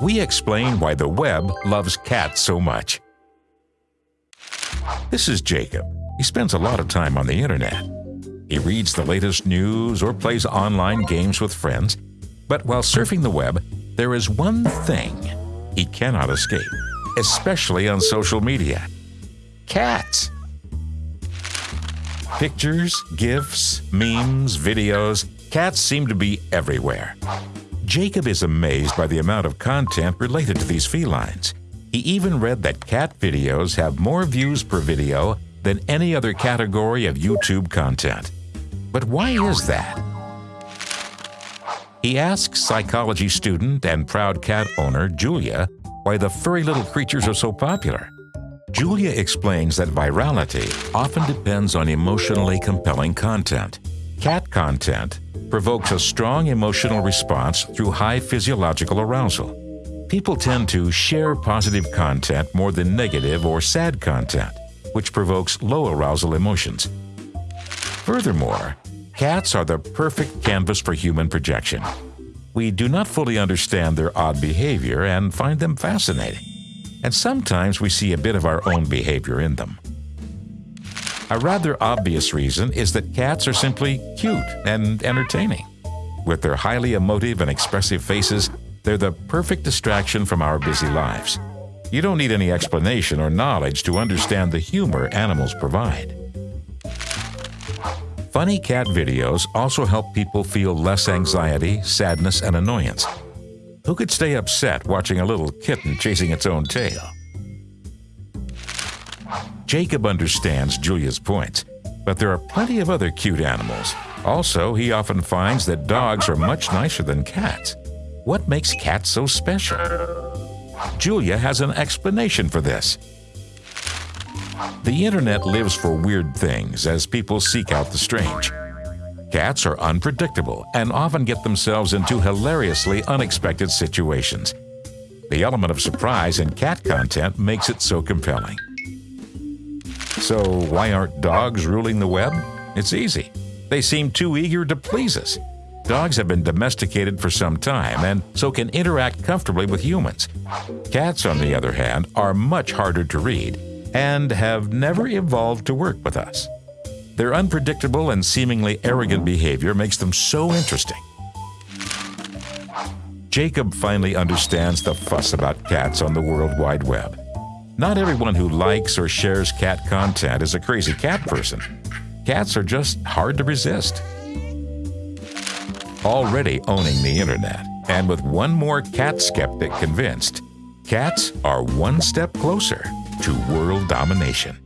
we explain why the web loves cats so much. This is Jacob. He spends a lot of time on the internet. He reads the latest news or plays online games with friends. But while surfing the web, there is one thing he cannot escape, especially on social media cats. Pictures, GIFs, memes, videos, cats seem to be everywhere. Jacob is amazed by the amount of content related to these felines. He even read that cat videos have more views per video than any other category of YouTube content. But why is that? He asks psychology student and proud cat owner Julia why the furry little creatures are so popular. Julia explains that virality often depends on emotionally compelling content. Cat content provokes a strong emotional response through high physiological arousal. People tend to share positive content more than negative or sad content, which provokes low arousal emotions. Furthermore, cats are the perfect canvas for human projection. We do not fully understand their odd behavior and find them fascinating. And sometimes we see a bit of our own behavior in them. A rather obvious reason is that cats are simply cute and entertaining. With their highly emotive and expressive faces, they're the perfect distraction from our busy lives. You don't need any explanation or knowledge to understand the humor animals provide. Funny cat videos also help people feel less anxiety, sadness, and annoyance. Who could stay upset watching a little kitten chasing its own tail? Jacob understands Julia's points, but there are plenty of other cute animals. Also, he often finds that dogs are much nicer than cats. What makes cats so special? Julia has an explanation for this. The internet lives for weird things as people seek out the strange. Cats are unpredictable and often get themselves into hilariously unexpected situations. The element of surprise in cat content makes it so compelling. So, why aren't dogs ruling the web? It's easy. They seem too eager to please us. Dogs have been domesticated for some time and so can interact comfortably with humans. Cats, on the other hand, are much harder to read and have never evolved to work with us. Their unpredictable and seemingly arrogant behavior makes them so interesting. Jacob finally understands the fuss about cats on the World Wide Web. Not everyone who likes or shares cat content is a crazy cat person. Cats are just hard to resist. Already owning the internet, and with one more cat skeptic convinced, cats are one step closer to world domination.